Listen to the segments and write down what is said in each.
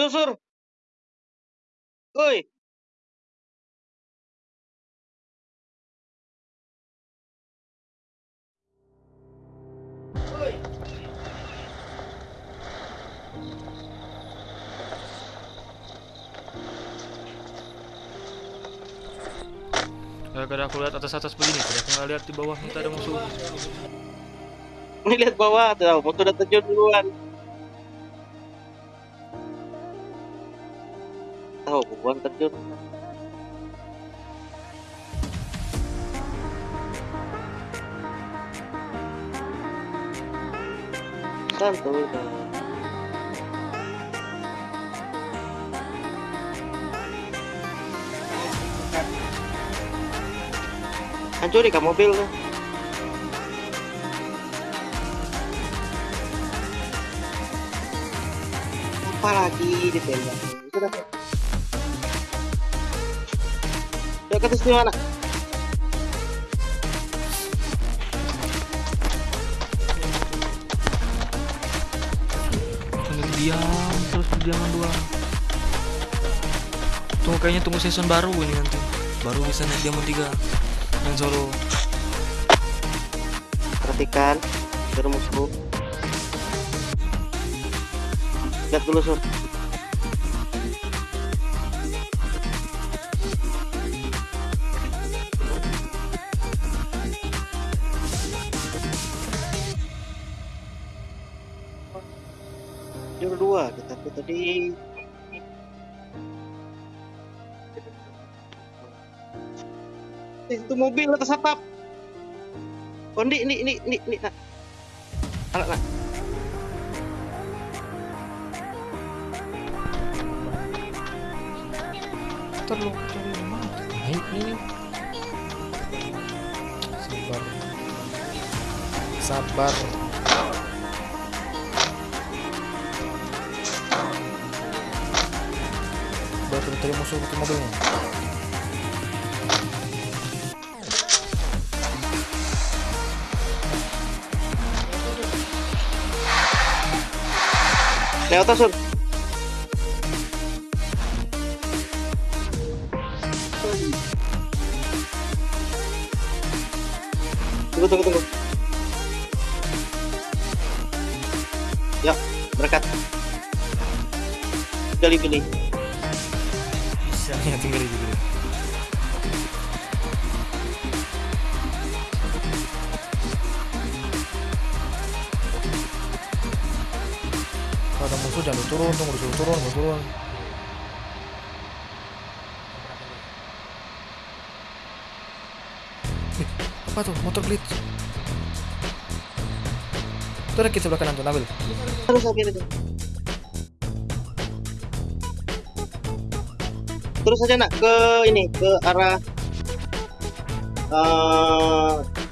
Susur. Woi. Gara-gara aku lihat atas-atas begini, tadi aku nggak lihat di bawah kita ada musuh. Ini lihat bawah tuh, waktu udah terjun duluan. Tahu, bukan terjun. Santuy. Hancuri kan mobil tuh. Apa lagi ditembak? Itu dah. Ke atas di mana? Sambil diam, terus diam doang. Tunggu kayaknya tunggu season baru ini nanti. Baru bisa naik diamond 3 dan solo. Perhatikan ke musuh. Lihat dulu sur. Tadi Eh, itu mobil atas atap. Oh, ini, ini, ini, ini, ini, nak. Anak, nak. Terlalu terlalu? Naik ini. Sabar. Sabar. Tadi musuh ke mobilnya. Lewat Sur. Tunggu, tunggu, tunggu. Ya, berangkat. Pilih, pilih. Bisa ya tinggal juga. Kalau ada musuh jangan turun, tunggu disuruh turun, mau turun. Ih, apa tuh? Motor glitch. Itu ada kit sebelah kanan tuh, Nabil. Terus aja itu. Terus aja nak ke ini ke arah eh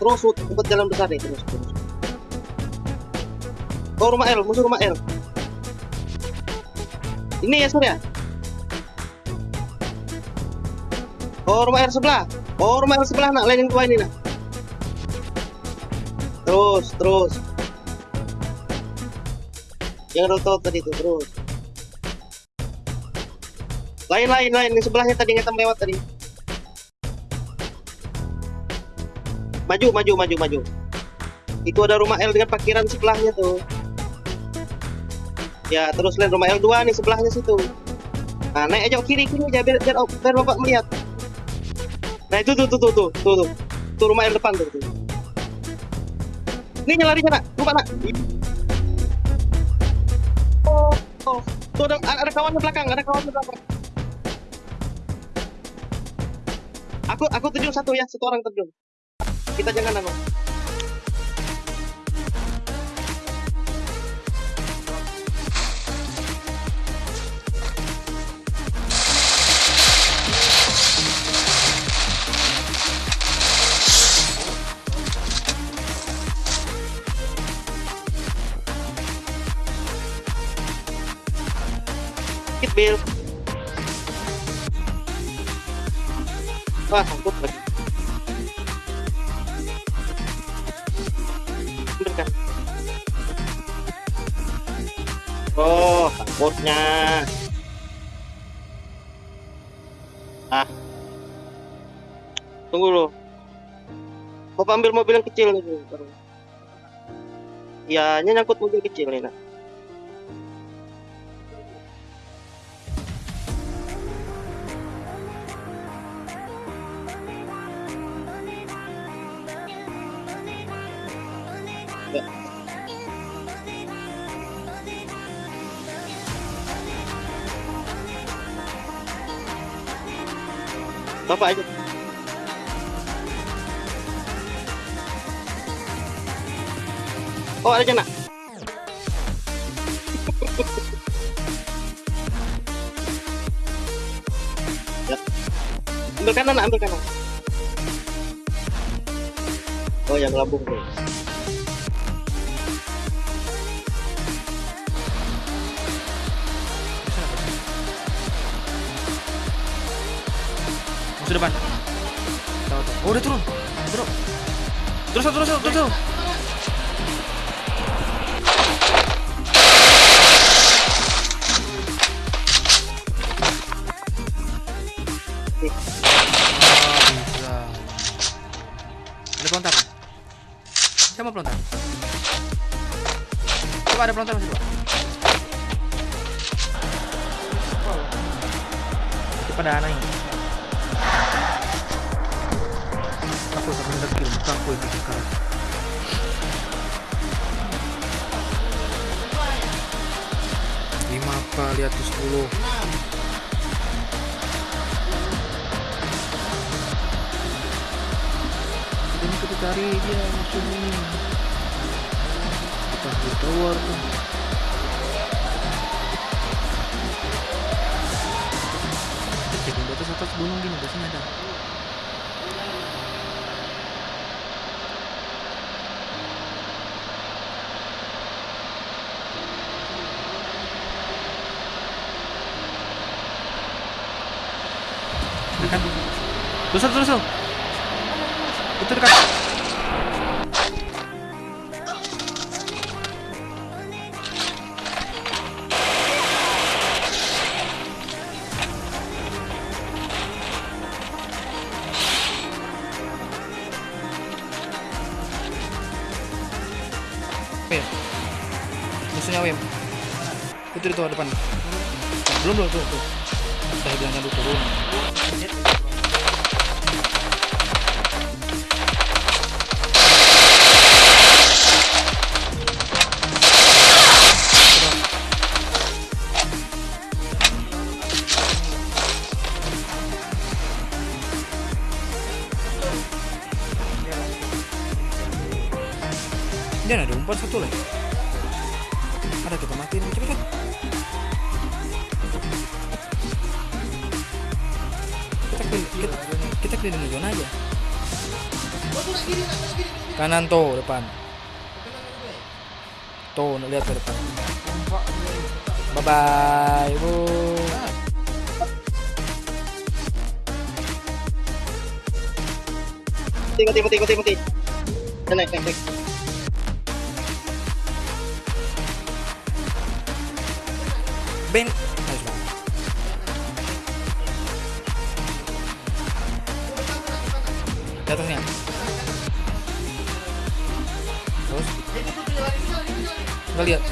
terus tempat jalan besar nih terus terus. Oh rumah L, musuh rumah L. Ini ya Surya. Oh rumah L sebelah. Oh rumah L sebelah nak lain yang tua ini nak. Terus terus. Yang rotot tadi tuh terus. Lain lain lain di sebelahnya tadi ngetam lewat tadi. Maju maju maju maju. Itu ada rumah L dengan parkiran sebelahnya tuh. Ya terus lain rumah L2 nih sebelahnya situ. Nah naik aja kiri kiri aja biar, biar, biar bapak melihat. Nah itu tuh tuh tuh tuh tuh tuh, tuh rumah L depan tuh. tuh. Ini nyelari sana, lupa nak. Oh, oh. Tuh ada, ada kawan di belakang, ada kawan di belakang. Aku aku terjun satu ya, satu orang terjun. Kita jangan. Hit Bill. wah sangkut lagi oh sangkutnya ah. Tunggu loh. Mau ambil mobil yang kecil nih iya nyangkut mobil kecil nih nah Ya. Bapak aja. Oh, ada nak. ya. Ambil kanan, ambil kanan. Oh, yang lambung tuh. Musuh depan. Tahu tahu. Oh, udah turun. Turun. Terus terus terus terus. terus. Bisa. Ada pelontar. Mau pelontar. Coba ada pelontar masih dua. Pada anak ini. Aku yang bikin kalah. Lima kali atas sepuluh. Ini kita cari dia musuh ini. Kita keluar tuh. Dekat. Terus terus terus. Itu dekat. Musuhnya Wim. Itu itu depan. Belum belum tuh tuh. Saya bilang dulu turun. Dia kita keliling zona aja. Kanan tuh depan. Tuh lihat ke depan. Bye bye, bu. Mati, mati, mati, mati, mati. Naik, naik, naik. Ben. ngelihat